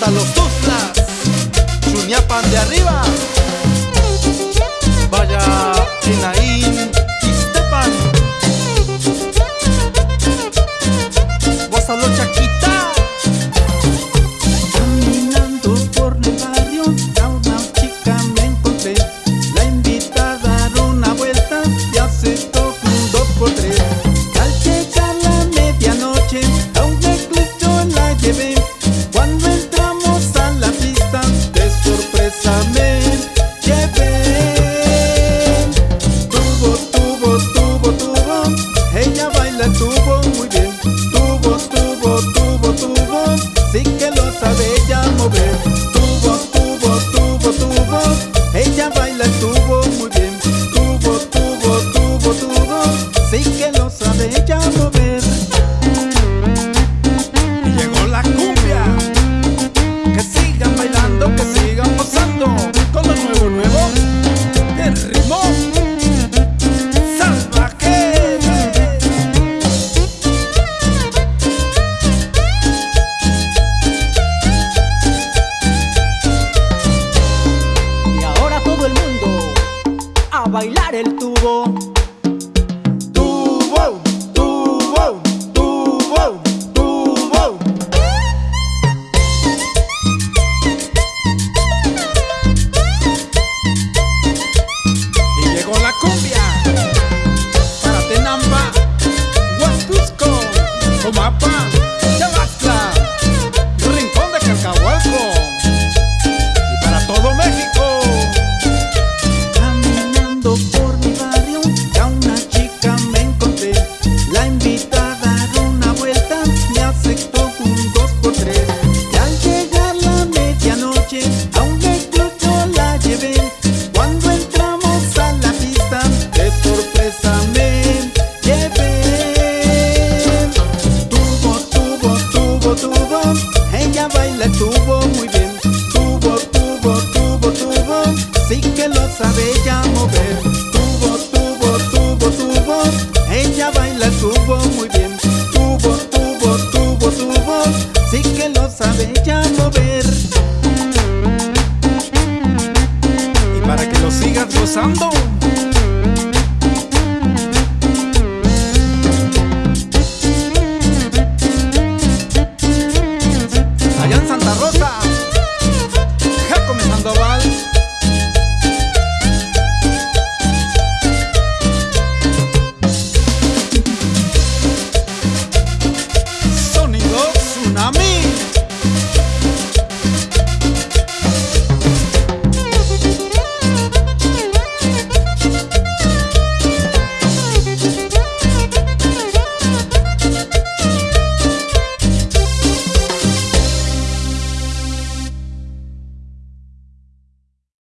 hasta los Tuzlas, Chuñapan de arriba. Vaya, China. que lo sabe. bailar el tubo. sigas gozando.